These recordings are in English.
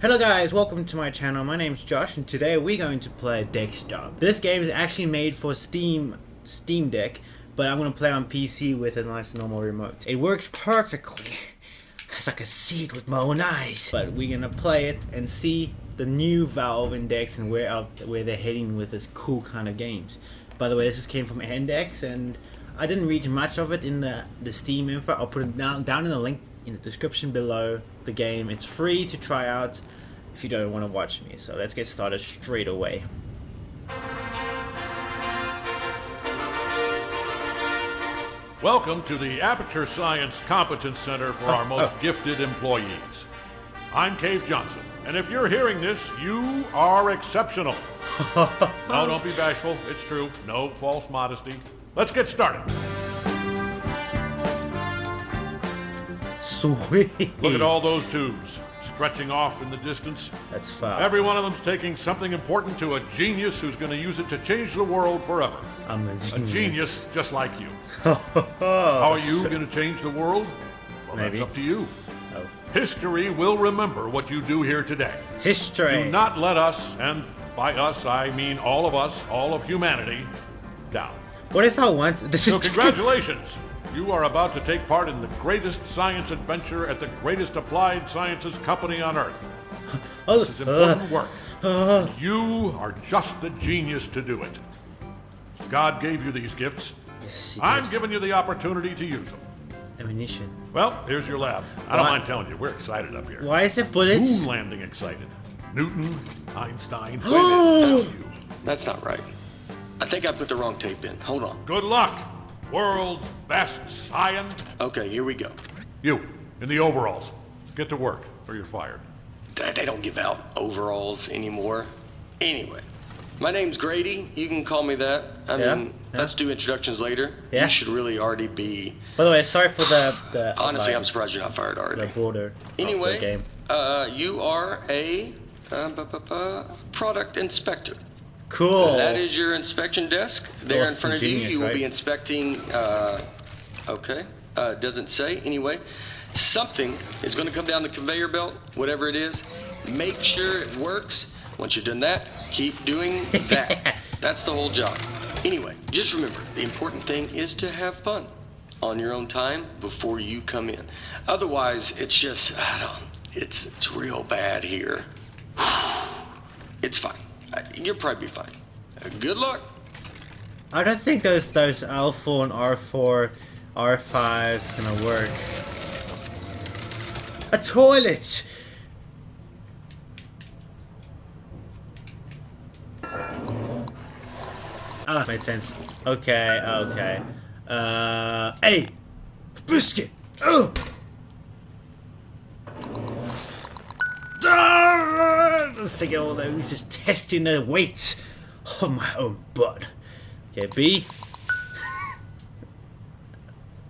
Hello guys, welcome to my channel. My name's Josh and today we're going to play Dexter. This game is actually made for Steam Steam Deck, but I'm going to play on PC with a nice normal remote. It works perfectly. As I can see it with my own eyes. But we're going to play it and see the new Valve Index and where out where they're heading with this cool kind of games. By the way, this just came from Index and I didn't read much of it in the, the Steam info. I'll put it down, down in the link in the description below the game. It's free to try out if you don't want to watch me. So let's get started straight away. Welcome to the Aperture Science Competence Center for our most oh. gifted employees. I'm Cave Johnson, and if you're hearing this, you are exceptional. no, don't be bashful. It's true. No false modesty. Let's get started. Sweet. Look at all those tubes stretching off in the distance. That's fine. Every one of them's taking something important to a genius who's going to use it to change the world forever. I'm a A genius. genius just like you. How are you going to change the world? Well, Maybe. that's up to you. Oh. History will remember what you do here today. History. Do not let us, and by us I mean all of us, all of humanity, down. What if I want? This So is congratulations! You are about to take part in the greatest science adventure at the greatest applied sciences company on Earth. Oh, This is important uh, work. Uh, you are just the genius to do it. God gave you these gifts. yes, I'm giving you the opportunity to use them. ammunition. Well, here's your lab. I don't What? mind telling you, we're excited up here. Why is it bullets? Moon landing excited. Newton, Einstein. Oh. you. That's not right. I think I put the wrong tape in. Hold on. Good luck, world's best science. Okay, here we go. You, in the overalls. Get to work, or you're fired. They they don't give out overalls anymore. Anyway, my name's Grady. You can call me that. I Yeah, mean, yeah. let's do introductions later. Yeah. You should really already be. By the way, sorry for the the Honestly, like, I'm surprised you're not fired the already. border of the Anyway, game. uh, you are a uh, bu- bu- bu- product inspector. Cool. That is your inspection desk. There in front of you, you will right? be inspecting, uh, okay, uh, doesn't say, anyway. Something is gonna come down the conveyor belt, whatever it is. Make sure it works. Once you've done that, keep doing that. That's the whole job. Anyway, just remember, the important thing is to have fun on your own time before you come in. Otherwise, it's just, I don't, it's, it's real bad here. It's fine. You'll probably be fine. Good luck. I don't think those those L4 and R4, R5 is gonna work. A toilet. Ah, made sense. Okay, okay. Uh, hey, biscuit. Oh. Take all those. Just testing the weight of my own butt. Okay, B.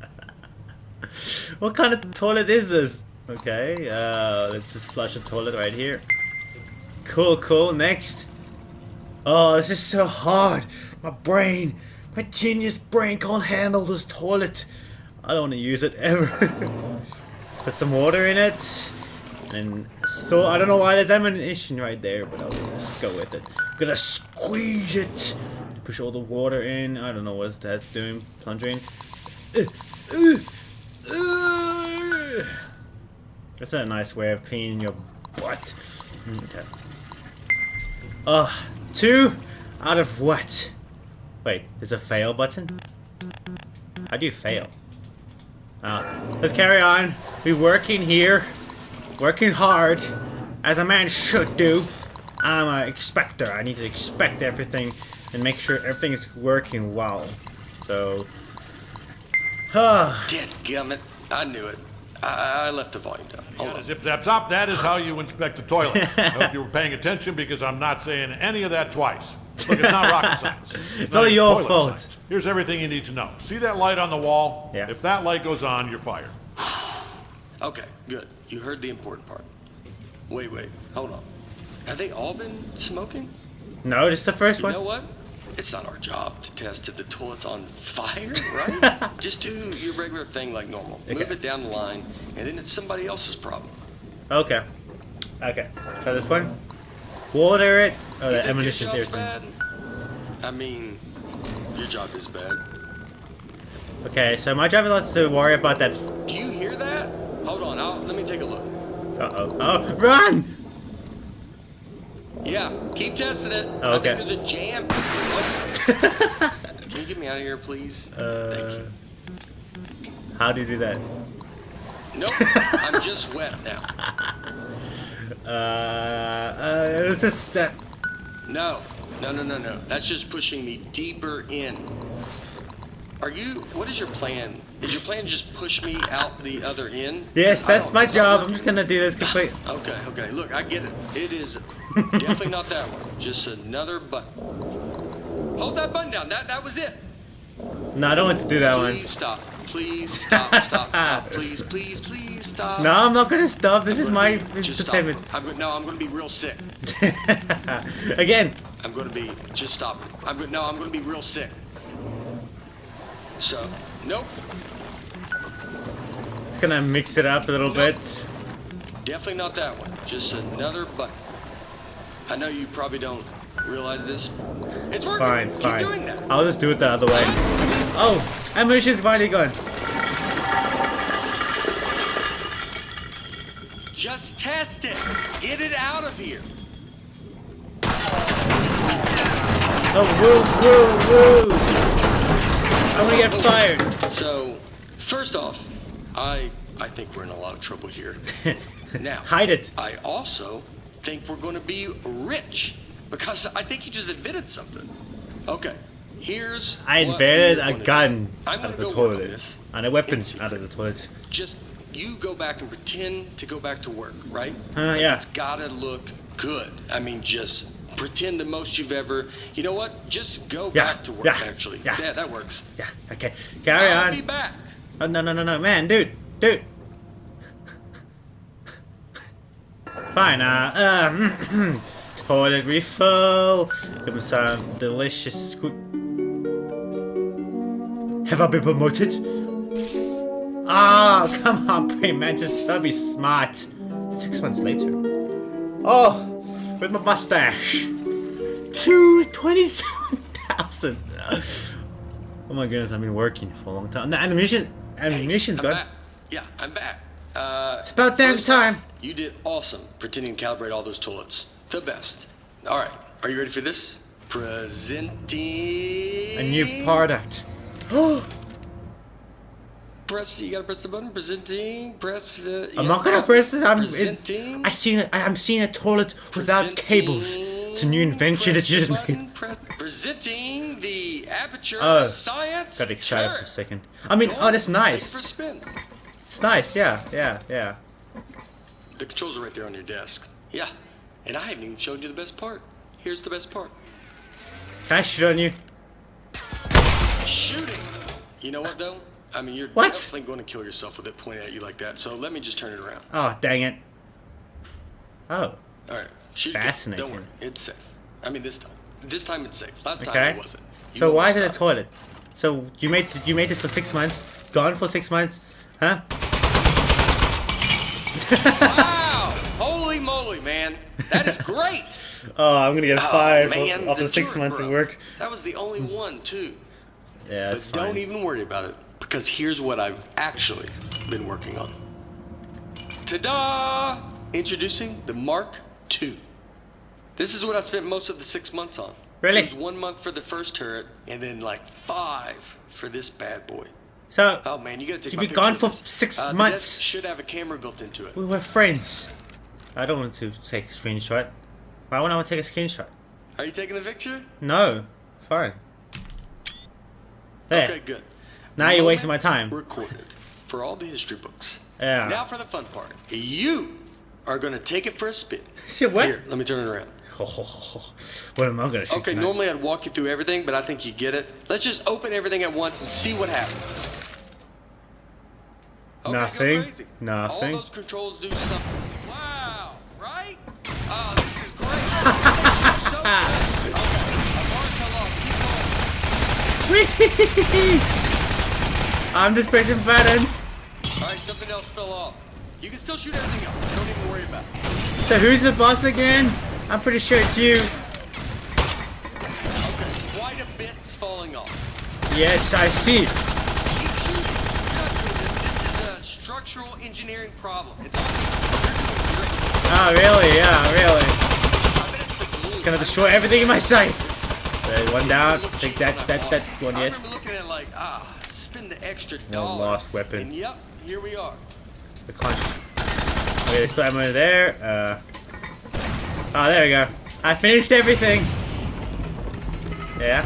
what kind of toilet is this? Okay, uh, let's just flush a toilet right here. Cool, cool. Next. Oh, this is so hard. My brain, my genius brain can't handle this toilet. I don't want to use it ever. Put some water in it. And so I don't know why there's ammunition right there, but I'll just go with it. I'm gonna squeeze it. Push all the water in. I don't know what that's doing. Plunging. Uh, uh, uh. That's a nice way of cleaning your butt. Okay. Uh, two out of what? Wait, there's a fail button? How do you fail? Ah, let's carry on. We working here. Working hard. As a man should do. I'm an expector. I need to expect everything and make sure everything is working well. So... Ah, Dadgummit. I knew it. I, I left the volume down. Hold on. Zip zap zop, that is how you inspect a toilet. I hope you were paying attention because I'm not saying any of that twice. Look, it's not rocket science. It's, all your fault. science. Here's everything you need to know. See that light on the wall? Yeah. If that light goes on, you're fired. Okay, good. You heard the important part. Wait, wait. Hold on. Have they all been smoking? no, this is the first You one. You know what? It's not our job to test if the toilet's on fire, right? Just do your regular thing like normal. Move it down the line, and then it's somebody else's problem. Okay. Okay, try this one. Water it. Oh, the ammunition's irritating. bad? I mean, your job is bad. Okay, so my job is not to worry about that. Do you hear that? Hold on, I'll, let me take a look. Uh oh. Run! Yeah, keep testing it. Oh, okay. I think there's a jam. Oh. Can you get me out of here, please? Thank Uh, you. how do you do that? Nope, I'm just wet now. Uh, uh, it's just that. No, no, no, no, no. That's just pushing me deeper in. Are you? What is your plan? Is your plan to just push me out the other end? Yes, that's my job. I'm just gonna do this complete. Okay, okay. Look, I get it. It is definitely not that one. Just another button. Hold that button down. That that was it. No, I don't want to do that one. Please stop. Please stop. Stop. Stop. Please, please, please stop. No, I'm not gonna stop. This I'm is my be- just stop. entertainment. I'm no, I'm gonna be real sick. Again. I'm gonna be just stop. I'm no, I'm gonna be real sick. So, nope. It's gonna mix it up a little bit. Definitely not that one. Just another button. I know you probably don't realize this. It's working. Fine, Keep fine. doing that. I'll just do it the other way. Oh, ammunition's finally gone. Just test it. Get it out of here. Oh, woo, woo, woo! I'm gonna get fired. So, first off, I I think we're in a lot of trouble here. Now, Hide it. I also think we're going to be rich because I think you just invented something. Okay, here's I invented a gun out of the go work on toilet. And a weapon out of the toilet. Just you go back and pretend to go back to work, right? Uh, yeah. It's gotta look good. I mean, just pretend the most you've ever. You know what? Just go Yeah, back to work. yeah, actually, yeah. that works. Yeah, okay. Carry I'll be on. back. Oh, no, no, no, no. Man, dude. Dude. Fine, uh, uh, toilet refill. Give me some delicious. Have I been promoted? Ah, come on, Praying Mantis, don't be smart. Six months later. Oh, with my mustache. Two twenty-seven thousand. Oh my goodness, I've been working for a long time. The animation, animation's I'm good. back. Yeah, I'm back. Uh, It's about damn first off, time. You did awesome pretending to calibrate all those toilets. The best. All right, are you ready for this? Presenting. A new product. Oh, Press. You gotta press the button. Presenting. Press the. I'm not gonna press this. I'm. It, Presenting. I seen it. I'm seeing a toilet without cables. It's a new invention that you just made. Press, presenting the aperture Oh, science. Got excited for a second. I mean, oh, that's nice. for a spin. It's nice. Yeah, yeah, yeah. The controls are right there on your desk. Yeah. And I haven't even shown you the best part. Here's the best part. Can I shoot on you? Shooting. You know what though? I mean, you're What? definitely going to kill yourself with it pointing at you like that. So let me just turn it around. Oh, dang it. Oh, All right. Shoot. Fascinating. Don't worry. It's safe. I mean, this time. This time it's safe. Last time okay. it wasn't. You So why is it a toilet? So you made you made this for six months, gone for six months, huh? Wow! Holy moly, man! That is great. Oh, I'm gonna get Oh, fired man, after six months of work. That was the only hmm. one too. Yeah, that's But fine. don't even worry about it because here's what I've actually been working on. Ta-da! Introducing the Mark II. This is what I spent most of the six months on. Really? It was one month for the first turret, and then like five for this bad boy. So Oh man, you gotta take You've been gone for six Uh, months. should have a camera built into it. we were friends. I don't want to take a screenshot. Why would I want to take a screenshot? Are you taking the picture? No, fine. There. Okay, good. Now you're wasting my time. Recorded for all the history books. Yeah. Now for the fun part. You are gonna take it for a spin. Shit, what? Here, let me turn it around. what am I gonna shoot Okay, tonight? normally I'd walk you through everything, but I think you get it. Let's just open everything at once and see what happens. Okay, Nothing. Nothing. All those controls do something. Wow, right? Oh, this is great. So. Okay, alarm fell off. Keep going. I'm just pressing buttons. All right, something else fell off. You can still shoot everything else. Don't even worry about it. So who's the boss again? I'm pretty sure it's you. Okay, quite a bit's falling off. Yes, I see. Keep shooting. Trust me, this, this is a structural engineering problem. It's all you're doing great. Oh, really? Yeah, really. It's. Gonna destroy everything in my sights. Uh, one down. Take that, that, that one, yes. remember looking at it like, ah, spend the extra No dollar. lost weapon. And yep, here we are. The conch. Okay, there's still ammo there. Uh. Oh, there we go. I finished everything. Yeah.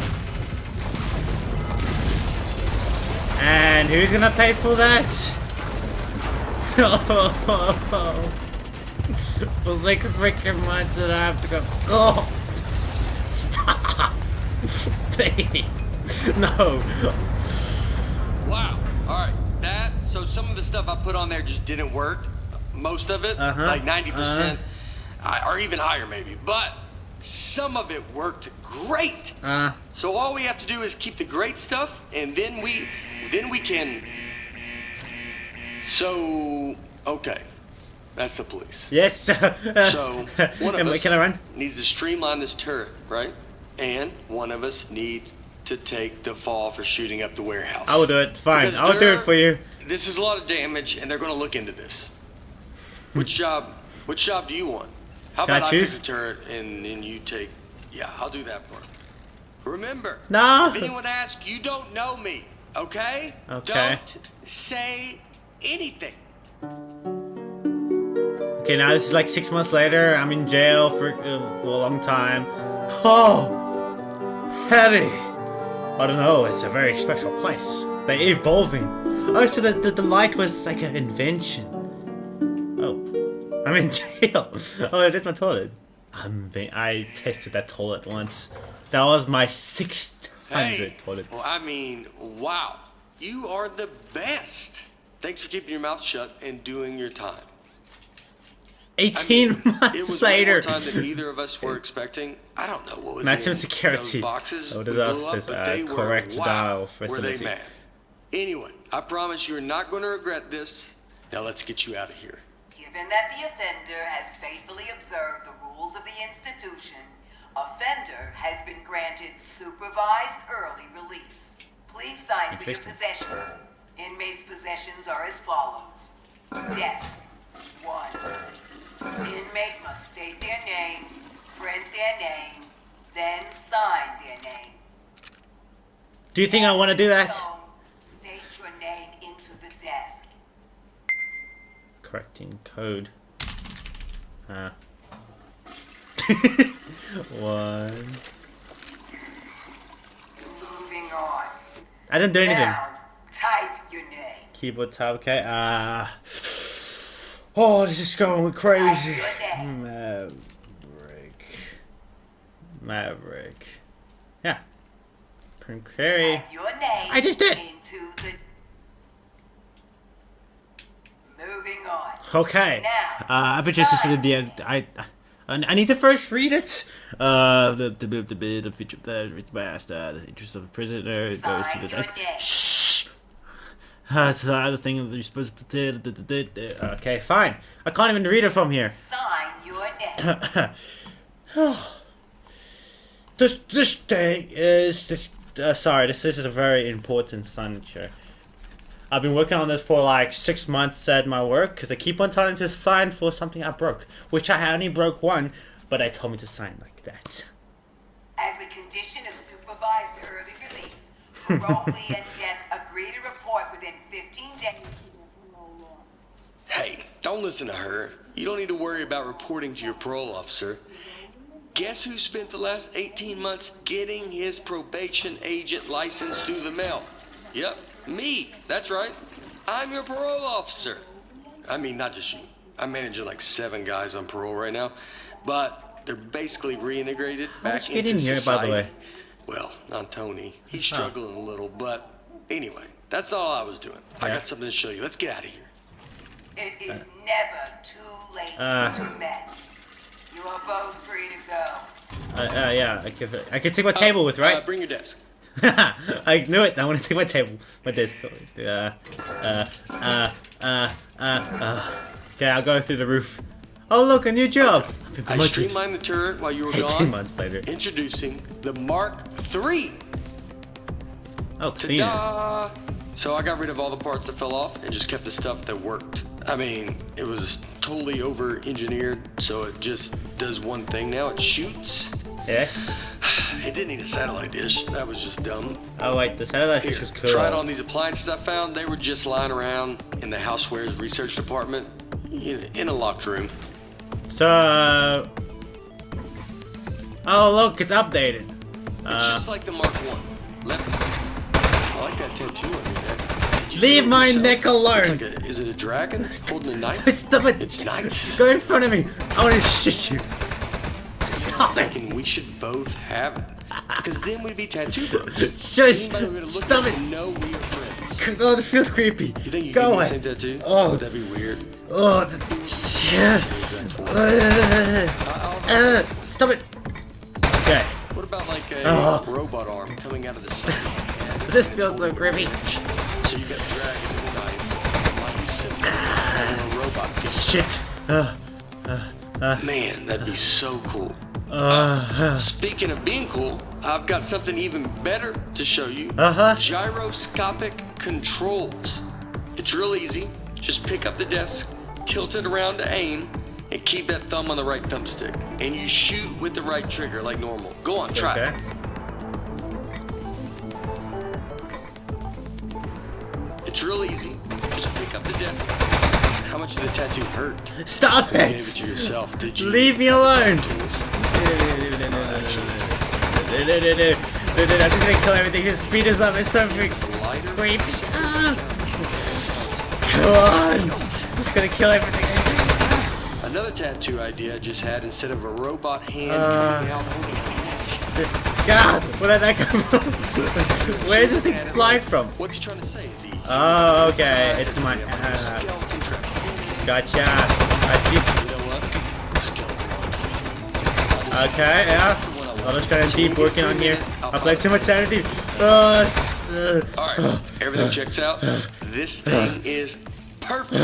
And who's gonna pay for that? for six freaking months that I have to go. Oh! Stop! Please! No! Wow. All right. That. So some of the stuff I put on there just didn't work. Most of it, Uh-huh, like 90 percent, or even higher maybe. But some of it worked great. Uh, So all we have to do is keep the great stuff, and then we, then we can. So okay, that's the police. yes! So one of Am us Can I run? needs to streamline this turret, right? And one of us needs to take the fall for shooting up the warehouse. I will do it. Fine. Because I'll do it for you. This is a lot of damage, and they're going to look into this. Which job? Which job do you want? How Can about I, choose? take the turret and then you take? Yeah, I'll do that for. Remember, No! if anyone asks, you don't know me, okay? Okay. Don't say anything. Okay, now this is like six months later. I'm in jail for, uh, for a long time. Oh, Harry. I don't know. It's a very special place. They're evolving. Oh, so the, the, the light was like an invention. I'm in jail. Oh, is my toilet. I'm being, I tested that toilet once. That was my 600 Hey, toilet. well, I mean, wow, you are the best. Thanks for keeping your mouth shut and doing your time. I 18 mean, months it was later. Time than either of us were expecting. I don't know what was Maximum security. Those boxes Oh, this blew also up, says, but uh, they were, correct wow, dial Were they mad? Anyway, I promise you are not going to regret this. Now let's get you out of here. Given that the offender has faithfully observed the rules of the institution, offender has been granted supervised early release. Please sign for your possessions. Inmates' possessions are as follows. Desk, one. Inmate must state their name, print their name, then sign their name. Do you think I want to do that? Correcting code. Uh. One. Moving on. I didn't do anything. Now, type your name. Keyboard tab, okay. Uh. Oh, this is going crazy. Type your name. Maverick. Maverick. Yeah. Print query. Type your name I just did. into the. Moving on. Okay. Now, Uh, I just this sign. would be I need to first read it. Uh, the the the the, the feature of the master, the interest of the prisoner it goes to the name. Shh. Uh, it's the other thing that you're supposed to do. do- do- do- do. Okay, fine. I can't even read it from here. Sign your name. This this day is this. Uh, sorry, this this is a very important signature. I've been working on this for like six months at my work because I keep on telling to sign for something I broke, which I only broke one, but I told me to sign like that. As a condition of supervised early release, parolee and desk agree to report within 15 days. Hey, don't listen to her. You don't need to worry about reporting to your parole officer. Guess who spent the last 18 months getting his probation agent license through the mail? Yep, me. That's right. I'm your parole officer. I mean, not just you. I'm managing like seven guys on parole right now, but they're basically reintegrated How back did you get into in here, by the way? Well, not Tony. He's struggling a little, but anyway, that's all I was doing. I got something to show you. Let's get out of here. It is never too late Uh. to mend. You are both free to go. Uh, uh yeah, I can, I can take my table with, Uh, right? bring your desk. I knew it. I want to take my table, my desk. Uh, uh, uh, uh, uh, uh. Okay, I'll go through the roof. Oh look, a new job. I streamlined the turret while you were 18 gone. months later. Introducing the Mark III. Oh, cleaner. So I got rid of all the parts that fell off and just kept the stuff that worked. I mean, it was totally over engineered, so it just does one thing now. It shoots. Yes. It didn't need a satellite dish. That was just dumb. Oh wait, the satellite Here, dish was cool. it on these appliances I found. They were just lying around in the housewares research department in, a locked room. So. Oh look, it's updated. It's Uh, just like the Mark One. Let I like that tattoo on your neck. Leave my yourself? neck alone. Like a, is it a dragon holding a knife? Stop it! It's nice. Go in front of me. I want to shoot you. Stop it! We should both have it. Because then we'd be tattoo bros. Shush! Stop it! know we are friends. Oh, this feels creepy. You think you Go get the same tattoo? Oh. Would that be weird? Oh, th- shit. Uh, uh, stop it. Okay. What about like a Oh. robot arm coming out of the side? This feels so creepy. So you got dragon and a knife, like simple, and a robot. Shit. Uh, Man, that'd be so cool. uh, Speaking of being cool, I've got something even better to show you. Uh-huh. Gyroscopic controls. It's real easy. Just pick up the desk, tilt it around to aim, and keep that thumb on the right thumbstick. And you shoot with the right trigger like normal. Go on, try okay. it. It's real easy. Just pick up the desk. How much did the tattoo hurt? Stop You gave it it. to yourself, did you? Leave me alone. I'm just gonna kill everything. His speed is up. It's so freak- creepy. Ah. Come on. Just gonna kill everything. Another tattoo idea I just had instead of a robot hand Uh. coming holding a neck. This- God, where did that come from? Where is this thing flying from? What's he trying to say? Is he? Oh, okay. It's my. Uh. Gotcha. I see. You know what? Skeleton. I'll just- Okay, yeah. I'll just try and keep working on here. I played too much time to. Uh, uh, All right, everything checks out. This thing is perfect.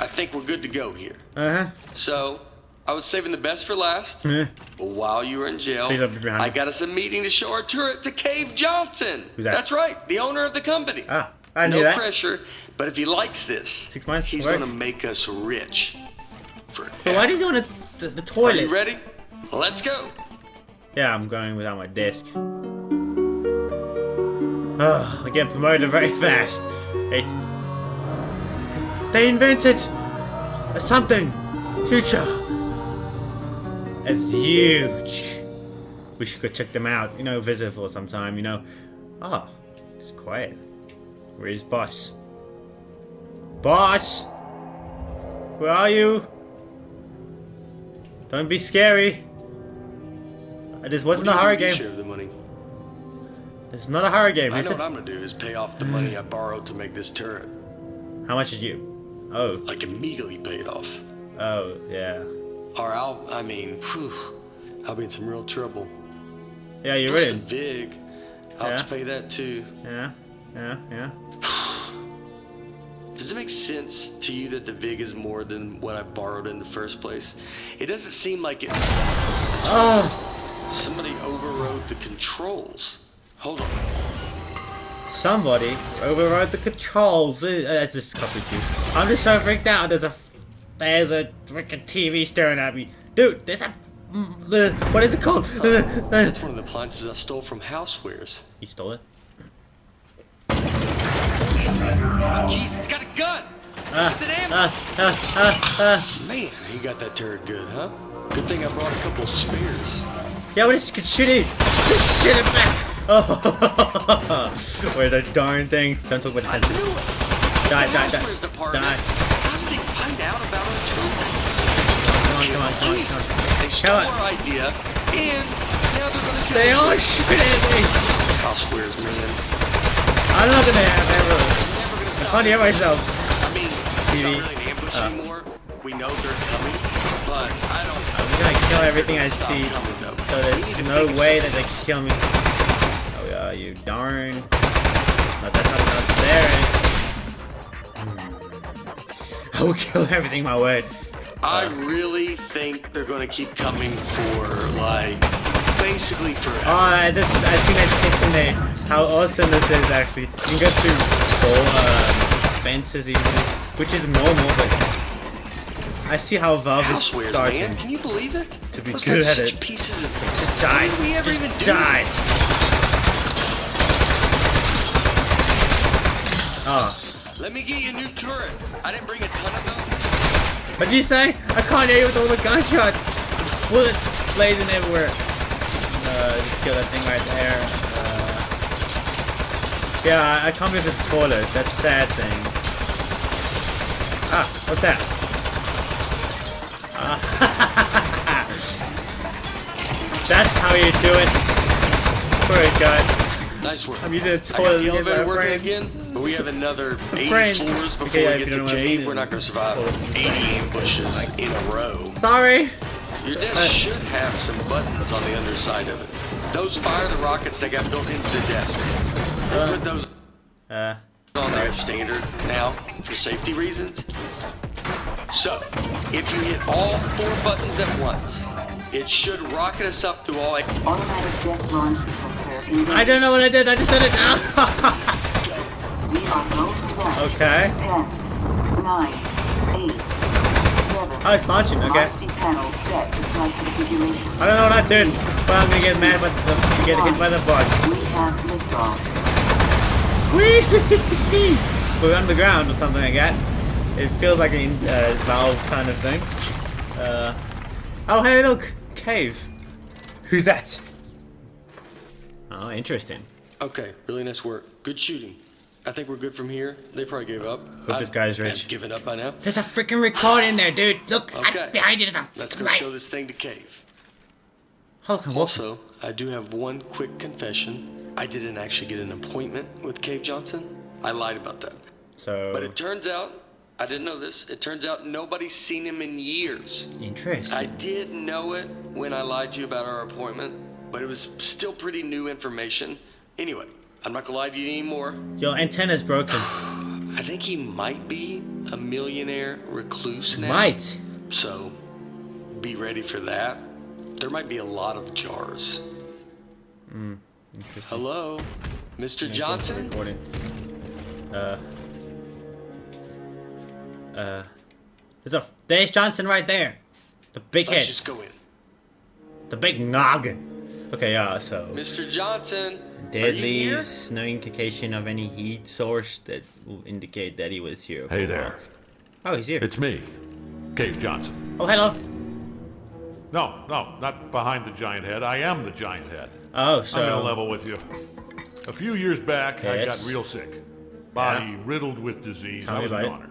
I think we're good to go here. uh-huh. So, I was saving the best for last. But while you were in jail, Please don't be behind I got us a meeting to show our turret to Cave Johnson. Who's that? That's right, the owner of the company. Ah, I no that. pressure, but if he likes this, Six months he's gonna make us rich. But why does he want to, the, the Are toilet? you ready? Let's go. Yeah, I'm going without my desk. Oh, I get promoted very fast. It's... They invented a something. Future. It's huge. We should go check them out. You know, visit for some time, you know. Oh, it's quiet. Where's boss? Boss! Where are you? Don't be scary. Uh, this wasn't a What do you horror game. Share the money. It's not a horror game, I is know it? what I'm gonna do is pay off the money I borrowed to make this turret. How much did you? Oh, Like immediately pay it off. oh, yeah. Or I'll, I mean, whew, I'll be in some real trouble. Yeah, you're Plus in. Vig, I'll have to pay that too. Yeah, yeah, yeah. Does it make sense to you that the Vig is more than what I borrowed in the first place? It doesn't seem like it. Oh, Somebody overrode the controls. Hold on. somebody overrode the controls. Uh, That's just copy juice. I'm just so freaked out. There's a, there's a freaking TV staring at me. Dude, there's a, mm, the, what is it called? Uh, uh, That's one of the appliances I stole from Housewares. you stole it? Oh, jeez, it's got a gun! Ah, It's an ah, ah, ah, ah. Man, he got that turret good, huh? Good thing I brought a couple spares. Yeah, what is could shoot it? Just shoot it back. Oh, where's that darn thing? Don't talk about I the sensor. Die, die, die. Die. How did they find out about our turret? Come on, come on, come on, come on. They stole our idea, and now they're gonna They kill all us. shoot at me. Housewares, man. I'm not gonna have ever. Never gonna stop. Can't hear myself. I mean, it's TV. not really an ambush Uh. anymore. We know they're coming, but I don't. I'm gonna kill everything I see. coming. So there's no way that they kill me. Oh yeah, you darn. Not that's not enough there. Hmm. I will kill everything my way. I really think they're gonna keep coming for like basically forever. Oh, this I've seen that text in there. How awesome this is actually. You can go through easily, which is normal, but I see how Valve is Housewares, starting. man. Can you believe it? To be Those good at it. Pieces of Just die. We ever Just even do die. Oh. Let me get you a new turret. I didn't bring a ton of them. What'd you say? I can't hear you with all the gunshots. Bullets blazing everywhere. Uh, just kill that thing right there. Uh, yeah, I- can't believe the toilet. That's a sad thing. Ah, what's that? Ah. That's how you do it. Poor guy. Nice work. I'm using a toilet to get my again, but we have another 80 friend. floors before Okay, we get to don't know what I cave. We're not going to survive Oh, it's 80 ambushes in a row. Sorry. Your Uh, desk should have some buttons on the underside of it. Those fire the rockets that got built into the desk. They put those Uh, on there standard now for safety reasons. So, if you hit all four buttons at once, it should rocket us up to all. Automatic death launch sequencer. I don't know what I did. I just did it now. We are go okay. 10, 9, Oh, it's launching. Okay. RC panel set to flight configuration. I don't know what I did, but I'm gonna get mad by the, to get hit by the bus. We have liftoff. Whee! We're underground or something like that. It feels like a uh, valve kind of thing. Uh, oh, hey, look, cave. Who's that? Oh, interesting. Okay, really nice work. Good shooting. I think we're good from here. They probably gave up. Hope this guy's rich. I've given up by now. There's a freaking record in there, dude. Look, Okay. behind you. There's a Let's go light. show this thing to Cave. Hold on, what? Also, I do have one quick confession. I didn't actually get an appointment with Cave Johnson. I lied about that. So, But it turns out, I didn't know this, it turns out nobody's seen him in years. interesting. I did know it when I lied to you about our appointment, but it was still pretty new information. Anyway, I'm not gonna lie to you anymore. Your antenna's broken. I think he might be a millionaire recluse now. Might. So, be ready for that. There might be a lot of jars. Hello, Mr. Johnson? Recording. Uh. Uh. There's a there's Johnson right there. The big Let's head. just go in. The big noggin. Okay, yeah, so Mr. Johnson, dead are you here? leaves, no indication of any heat source that will indicate that he was here. Hey there. Oh, he's here. It's me, Cave Johnson. Oh, hello. No, no, not behind the giant head. I am the giant head. Oh, so... I'm gonna level with you. A few years back, I got real sick. Body riddled with disease. Tell I was a goner.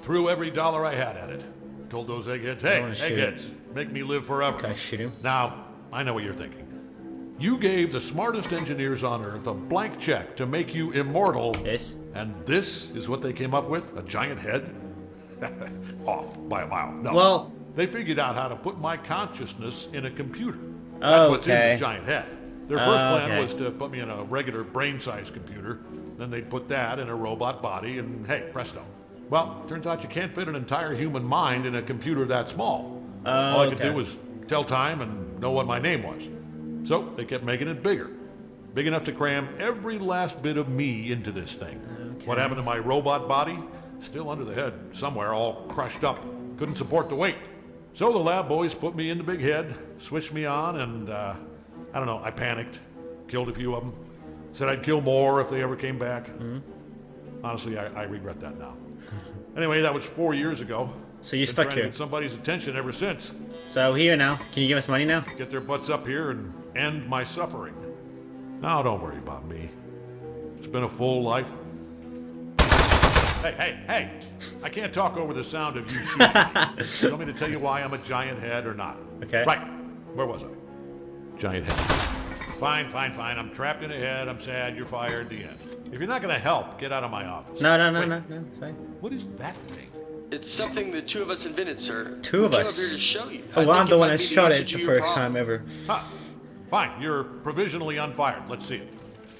Threw every dollar I had at it. Told those eggheads, hey, eggheads, make me live forever. Can I shoot him? Now, I know what you're thinking. You gave the smartest engineers on Earth a blank check to make you immortal. Yes. And this is what they came up with? A giant head? Off by a mile. No. Well- they figured out how to put my consciousness in a computer. That's what's in the giant head. Their first Oh, plan okay. was to put me in a regular brain-sized computer. Then they'd put that in a robot body, and hey, presto. Well, turns out you can't fit an entire human mind in a computer that small. Oh, All I could okay. do was tell time and know what my name was. So they kept making it bigger. Big enough to cram every last bit of me into this thing. What happened to my robot body? Still under the head, somewhere, all crushed up. Couldn't support the weight. So the lab boys put me in the big head, switched me on, and uh, I don't know, I panicked. Killed a few of them. Said I'd kill more if they ever came back. Mm-hmm. Honestly, I, I regret that now. anyway, that was four years ago. So you're Been stuck here. Somebody's attention ever since. So here now. Can you give us money now? Get their butts up here and end my suffering. Now, don't worry about me. It's been a full life. Hey, hey, hey! I can't talk over the sound of you shooting. you want me to tell you why I'm a giant head or not? Okay. Right. Where was I? Giant head. Fine, fine, fine. I'm trapped in a head. I'm sad. You're fired. The end. If you're not going to help, get out of my office. No, no, no, Wait, no, no. Fine. What is that thing? It's something the two of us invented, sir. Two we of came us? up here to show you. Oh, I well, I'm the one that shot it the first problem. time ever. Huh. Fine. You're provisionally unfired. Let's see it.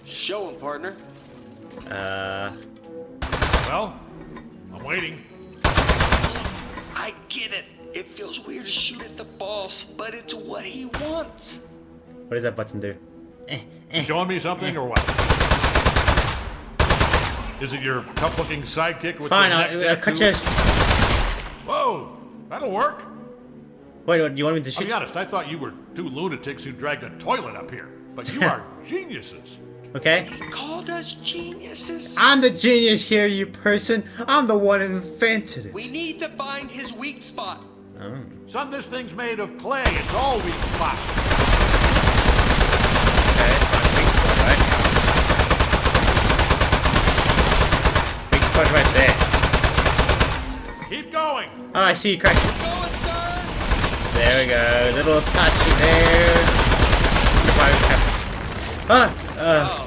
Show him, partner. Uh, Well, I'm waiting. I get it. It feels weird to shoot at the boss, but it's what he wants. What does that button do? Eh, eh, showing me something or what? Is it your tough-looking sidekick with Fine, the neck I'll, I'll cut tattoo? you. Whoa, that'll work. Wait, what, you want me to shoot? I'll shoot? be honest, I thought you were two lunatics who dragged a toilet up here. But you are geniuses. Okay. He called us geniuses. I'm the genius here, you person. I'm the one who invented it. We need to find his weak spot. Oh. Son, this thing's made of clay. It's all weak spot. Okay, fine. Big spot, right? Big spot right there. Keep going. Oh, I see you crack. Going, sir. There we go. Little touchy there. Ah, uh, Oh, no.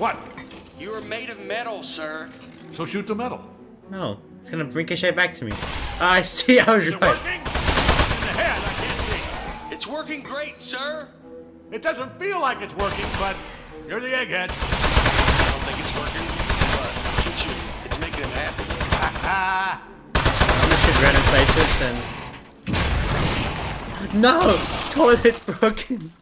What? You are made of metal, sir. So shoot the metal. no. It's gonna ricochet back to me. Ah, I see. I was Is it right. working? In the head, I can't see. It's working great, sir. It doesn't feel like it's working, but you're the egghead. I don't think it's working, but keep shooting. It's making him happy. Ah, I'm gonna shoot random places and. No! Toilet broken!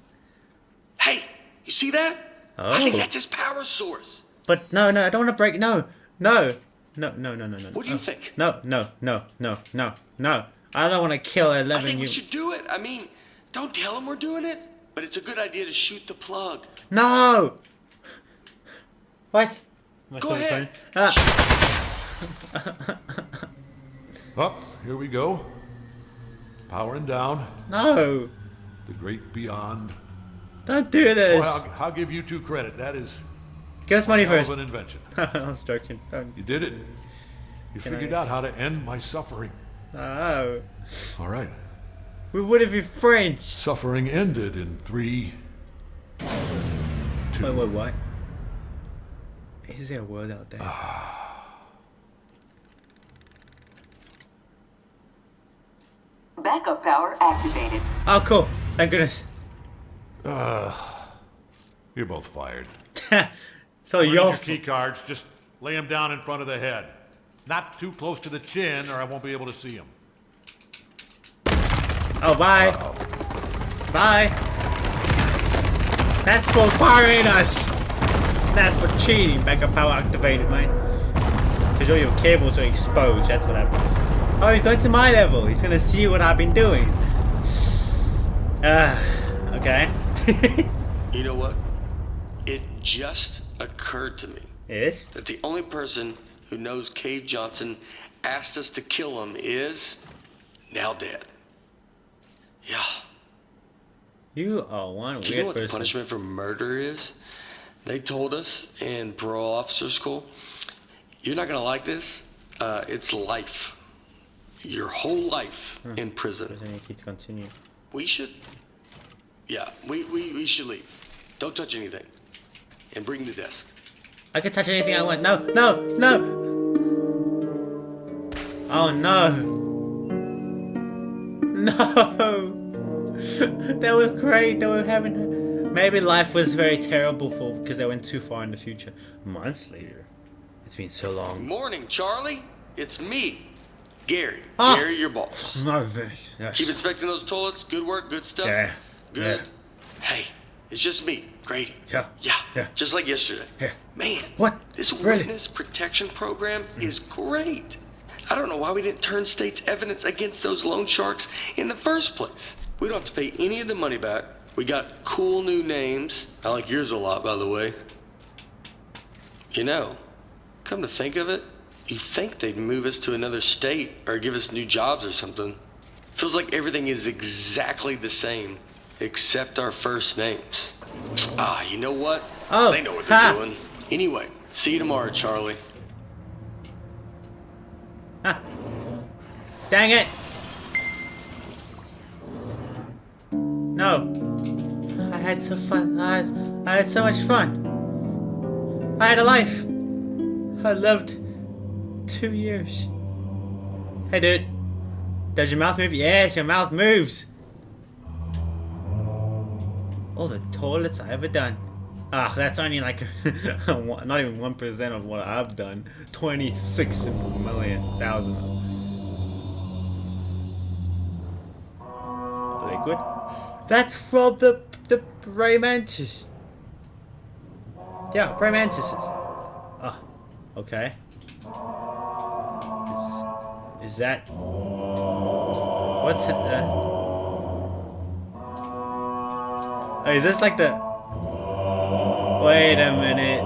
Hey, you see that? Oh. I think that's his power source. But no, no, I don't want to break. No! No! No, no, no, no, no. What do you no. think? No, no, no, no, no, no. I don't want to kill I think you. we should do it. I mean, don't tell him we're doing it, but it's a good idea to shoot the plug. No! What? Am Go ahead. Ah, Up, here we go. Powering down. no! The great beyond. Don't do this! Boy, I'll, I'll give you two credit. That is Give us money hell of first. an invention. I was joking. Don't. You did it. You Can figured I- out how to end my suffering. Oh. All right. We would have been French. Suffering ended in three, two. Wait, wait, what? Is there a word out there? Backup power activated. Oh, cool. Thank goodness. You're both fired. so your key cards. Just lay them down in front of the head. Not too close to the chin, or I won't be able to see them. Oh, bye. Bye. That's for firing us. That's for cheating. Backup power activated, mate. Because all your cables are exposed. That's what happened. Oh, he's going to my level. He's going to see what I've been doing. Ah, okay. You know what? It just occurred to me yes? that the only person who knows Cave Johnson asked us to kill him is now dead. Yeah. You are one Do you know weird what the person. punishment for murder is? They told us in parole officer school, you're not gonna like this. Uh, it's life. Your whole life in prison. You continue. We should, yeah, we, we, we should leave. Don't touch anything. And bring the desk. I can touch anything I want. No, no, no. Oh no. No. they were great. They were having. Maybe life was very terrible for because they went too far in the future. Months later. It's been so long. Morning, Charlie. It's me, Gary. Ah. Gary, your boss. No, yes. Keep inspecting those toilets. Good work. Good stuff. Yeah, Good. yeah. Hey, it's just me, Grady. Yeah, Yeah. yeah. Just like yesterday. Yeah. Man. What? This Really? witness protection program mm. is great. I don't know why we didn't turn state's evidence against those loan sharks in the first place. We don't have to pay any of the money back. We got cool new names. I like yours a lot, by the way. You know, come to think of it, you'd think they'd move us to another state or give us new jobs or something. Feels like everything is exactly the same, except our first names. Ah, you know what? Oh, they know what they're ha. doing. Anyway, see you tomorrow, Charlie. Ah. Dang it. No. I had so fun. I had, I had so much fun. I had a life. I lived two years. Hey, dude. Does your mouth move? Yes, your mouth moves. All the toilets I ever done. Ah, that's only like not even one percent of what I've done. Twenty-six million thousand. liquid. That's from the the Ray Mantis. Yeah, Ray Mantises. Ah, okay. Is, is that... What's it? Uh, is this like the... Wait a minute.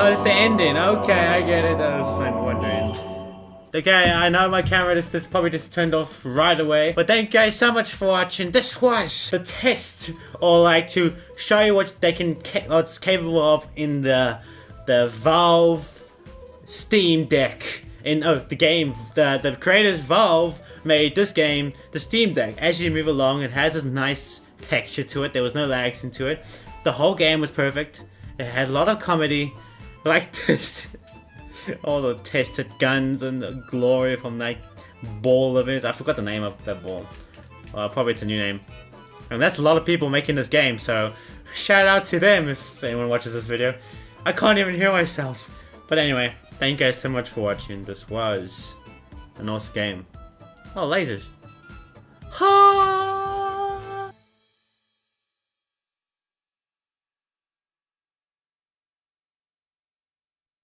Oh, it's the ending. Okay, I get it. I was wondering. Okay, I know my camera is just probably just turned off right away. But thank you guys so much for watching. This was the test, or like to show you what they can, what's capable of in the the Valve Steam Deck. In oh, the game, the the creators Valve made this game, the Steam Deck. As you move along, it has this nice texture to it. There was no lags into it. The whole game was perfect. It had a lot of comedy, like this. all the tested guns and the glory from that ball of it. I forgot the name of that ball. Uh, probably it's a new name. And that's a lot of people making this game, so shout out to them if anyone watches this video. I can't even hear myself. But anyway, thank you guys so much for watching. This was an awesome game. Oh, lasers. Hi!